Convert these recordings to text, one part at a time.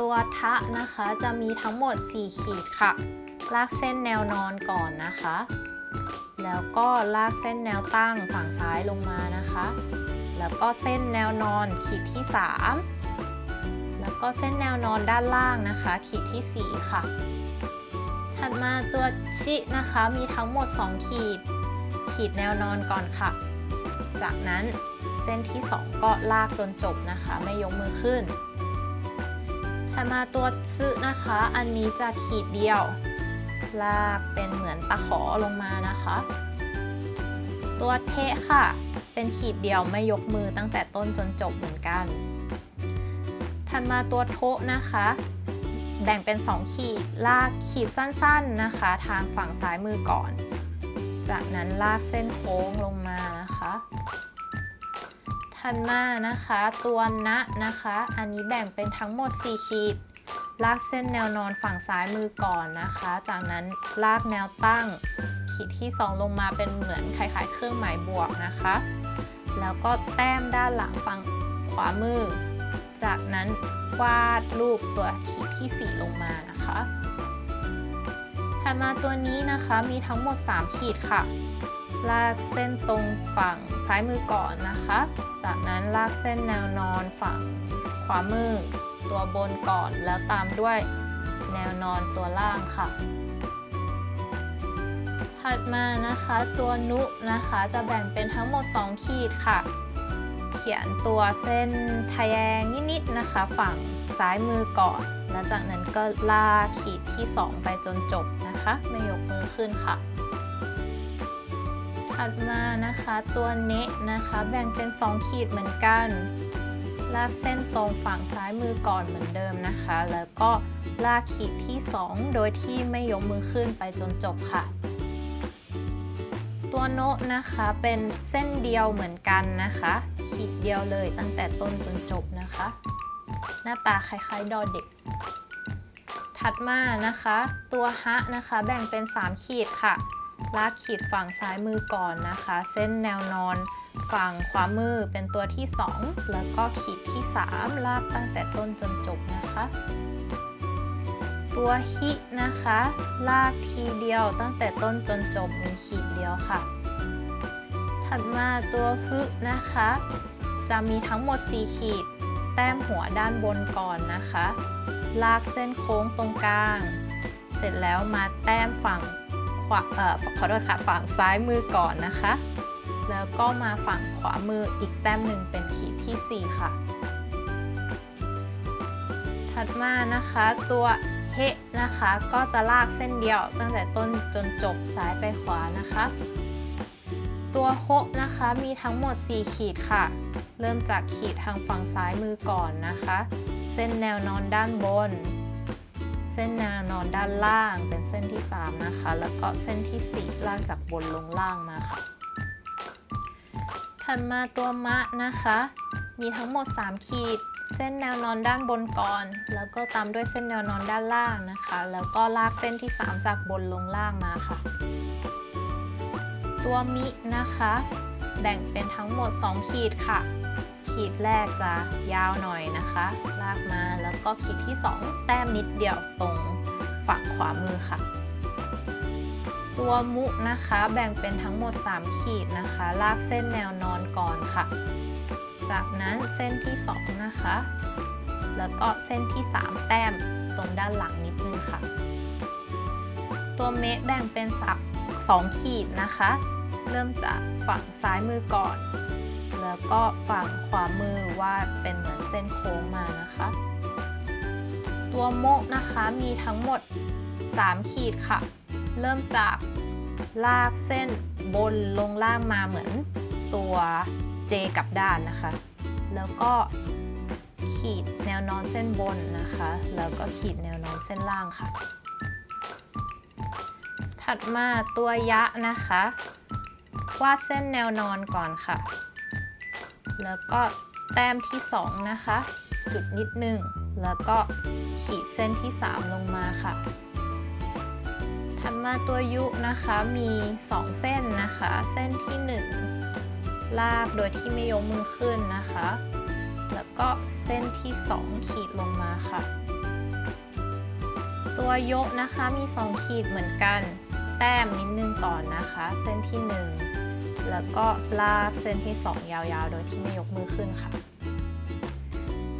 ตัวทะนะคะจะมีทั้งหมด 4 ขีดค่ะ ลากเส้นแนวนอนก่อนนะคะ แล้วก็ลากเส้นแนวตั้งฝั่งซ้ายลงมานะคะ แล้วก็เส้นแนวนอนขีดที่ 3 แล้วก็เส้นแนวนอนด้านล่างนะคะ ขีดที่ 4 ค่ะ ถัดมาตัวชินะคะมีทั้งหมด 2 ขีด ขีดแนวนอนก่อนค่ะ จากนั้นเส้นที่ 2 ก็ลากจนจบนะคะ ไม่ยกมือขึ้น ถัดมาตัวซึนะคะ อันนี้จะขีดเดียว ลากเป็นเหมือนตะขอลงมานะคะ ตัวเทะค่ะ เป็นขีดเดียวไม่ยกมือตั้งแต่ต้นจนจบเหมือนกัน ถัดมาตัวโทะนะคะ แบ่งเป็น 2 ขีด ลากขีดสั้นๆนะคะ ทางฝั่งซ้ายมือก่อน จากนั้นลากเส้นโค้งลงมานะคะ ถัดมานะคะ ตัวนะนะคะ อันนี้แบ่งเป็นทั้งหมด 4 ขีด ลากเส้นแนวนอนฝั่งซ้ายมือก่อนนะคะ จากนั้นลากแนวตั้ง ขีดที่ 2 ลงมาเป็นเหมือนคล้ายๆ เครื่องหมายบวกนะคะ แล้วก็แต้มด้านหลังฝั่งขวามือ จากนั้นวาดรูปตัวขีดที่ 4 ลงมานะคะถัดมาตัวนี้นะคะมีทั้งหมด 3 ขีดค่ะ ลากเส้นตรงฝั่งซ้ายมือก่อนนะคะ จากนั้นลากเส้นแนวนอนฝั่งขวามือตัวบนก่อนแล้วตามด้วยแนวนอนตัวล่างค่ะ ถัดมานะคะตัวนุนะคะจะแบ่งเป็นทั้งหมด 2 ขีดค่ะ เขียนตัวเส้นทะแยงนิดๆนะคะ ฝั่งซ้ายมือก่อน แล้วจากนั้นก็ลากขีดที่ 2 ไปจนจบนะคะ ไม่ยกมือขึ้นค่ะ ถัดมานะคะตัวเนะนะคะแบ่งเป็น 2 ขีดเหมือนกัน ลากเส้นตรงฝั่งซ้ายมือก่อนเหมือนเดิมนะคะ แล้วก็ลากขีดที่ 2 โดยที่ไม่ยกมือขึ้นไปจนจบค่ะ ตัวโนะนะคะเป็นเส้นเดียวเหมือนกันนะคะ ขีดเดียวเลยตั้งแต่ต้นจนจบนะคะ หน้าตาคล้ายๆดอเด็กถัดมานะคะ ตัวฮะนะคะแบ่งเป็น 3 ขีดค่ะ ลากขีดฝั่งซ้ายมือก่อนนะคะ เส้นแนวนอนฝั่งขวามือเป็นตัวที่ 2 แล้วก็ขีดที่ 3 ลากตั้งแต่ต้นจนจบนะคะ ตัวฮินะคะ ลากทีเดียวตั้งแต่ต้นจนจบมีขีดเดียวค่ะ ถัดมาตัวฮึนะคะ จะมีทั้งหมด 4 ขีด แต้มหัวด้านบนก่อนนะคะ ลากเส้นโค้งตรงกลาง เสร็จแล้วมาแต้มฝั่ง ขวาเอ่อขอโทษค่ะฝั่งซ้ายมือก่อนนะคะ แล้วก็มาฝั่งขวามืออีกแต้มหนึ่งเป็นขีดที่ 4 ค่ะ ถัดมานะคะตัวเฮนะคะก็จะลากเส้นเดียวตั้งแต่ต้นจนจบซ้ายไปขวานะคะ ตัวโฮนะคะมีทั้งหมด 4 ขีดค่ะ เริ่มจากขีดทางฝั่งซ้ายมือก่อนนะคะ เส้นแนวนอนด้านบน เส้นแนวนอนด้านล่างเป็นเส้นที่ 3 นะคะ แล้วก็เส้นที่ 4 ลากจากบนลงล่างมาค่ะ ถัดมาตัวมะนะคะ มีทั้งหมด 3 ขีด เส้นแนวนอนด้านบนก่อน แล้วก็ตามด้วยเส้นแนวนอนด้านล่างนะคะ แล้วก็ลากเส้นที่ 3 จากบนลงล่างมาค่ะ ตัวมินะคะ แบ่งเป็นทั้งหมด 2 ขีดค่ะ ขีดแรกจะยาวหน่อยนะคะ ลากมาแล้วก็ขีดที่ 2 แต้มนิดเดียวตรงฝั่งขวามือค่ะ ตัวมุนะคะแบ่งเป็นทั้งหมด 3 ขีดนะคะ ลากเส้นแนวนอนก่อนค่ะ จากนั้นเส้นที่ 2 นะคะ แล้วก็เส้นที่ 3 แต้มตรงด้านหลังนิดนึงค่ะ ตัวเมะแบ่งเป็นสัก2ขีดนะคะ เริ่มจากฝั่งซ้ายมือก่อน แล้วก็ฝั่งขวามือวาดเป็นเหมือนเส้นโค้งมานะคะ ตัวโมะนะคะมีทั้งหมด 3 ขีดค่ะ เริ่มจากลากเส้นบนลงล่างมาเหมือนตัวเจกับด้านนะคะ แล้วก็ขีดแนวนอนเส้นบนนะคะ แล้วก็ขีดแนวนอนเส้นล่างค่ะ ถัดมาตัวยะนะคะ วาดเส้นแนวนอนก่อนค่ะ แล้วก็แต้มที่ 2 นะคะ จุดนิดนึง แล้วก็ขีดเส้นที่ 3 ลงมาค่ะถัดมาตัวยุนะคะมี 2 เส้นนะคะ เส้นที่ 1 ลากโดยที่ไม่ยกมือขึ้นนะคะ แล้วก็เส้นที่ 2 ขีดลงมาค่ะ ตัวยกนะคะมี 2 ขีดเหมือนกัน แต้มนิดนึงก่อนนะคะ เส้นที่ 1 แล้วก็ลากเส้นที่ 2 ยาวๆ โดยที่ไม่ยกมือขึ้นค่ะ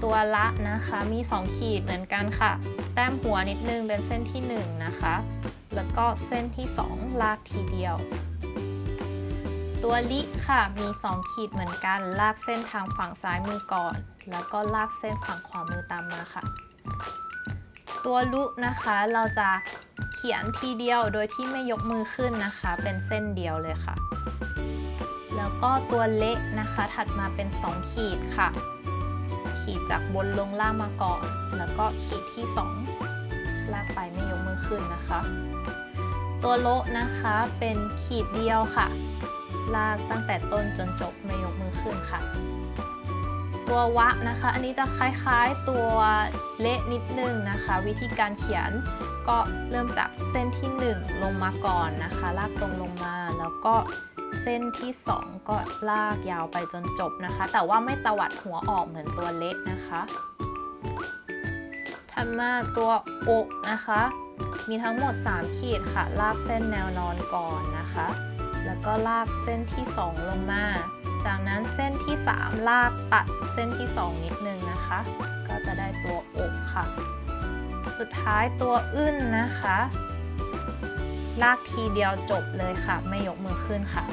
ตัวละนะคะมี 2 ขีดเหมือนกันค่ะ แต้มหัวนิดนึงเป็นเส้นที่ 1 นะคะ แล้วก็เส้นที่ 2 ลากทีเดียว ตัวลิค่ะมี 2 ขีดเหมือนกัน ลากเส้นทางฝั่งซ้ายมือก่อน แล้วก็ลากเส้นฝั่งขวามือตามมาค่ะ ตัวลุนะคะเราจะเขียนทีเดียวโดยที่ไม่ยกมือขึ้นนะคะ เป็นเส้นเดียวเลยค่ะ แล้วก็ตัวเละนะคะ ถัดมาเป็น 2 ขีดค่ะ ขีดจากบนลงล่างมาก่อน แล้วก็ขีดที่ 2 ลากไปไม่ยกมือขึ้นนะคะ ตัวโละนะคะเป็นขีดเดียวค่ะ ลากตั้งแต่ต้นจนจบไม่ยกมือขึ้นค่ะ ตัววะนะคะ อันนี้จะคล้ายๆตัวเละนิดนึงนะคะ วิธีการเขียนก็เริ่มจากเส้นที่ 1 ลงมาก่อนนะคะ ลากตรงลงมาแล้วก็ เส้นที่ 2 ก็ลากยาวไปจนจบนะคะ แต่ว่าไม่ตวัดหัวออกเหมือนตัวเละนะคะถัดมาตัวอกนะคะ มีทั้งหมด 3 ขีดค่ะ ลากเส้นแนวนอนก่อนนะคะ แล้วก็ลากเส้นที่ 2 ลงมา จากนั้นเส้นที่ 3 ลากตัดเส้นที่ 2 นิดนึงนะคะ ก็จะได้ตัวอกค่ะ สุดท้ายตัวอึ้นนะคะ ลากทีเดียวจบเลยค่ะ ไม่ยกมือขึ้นค่ะ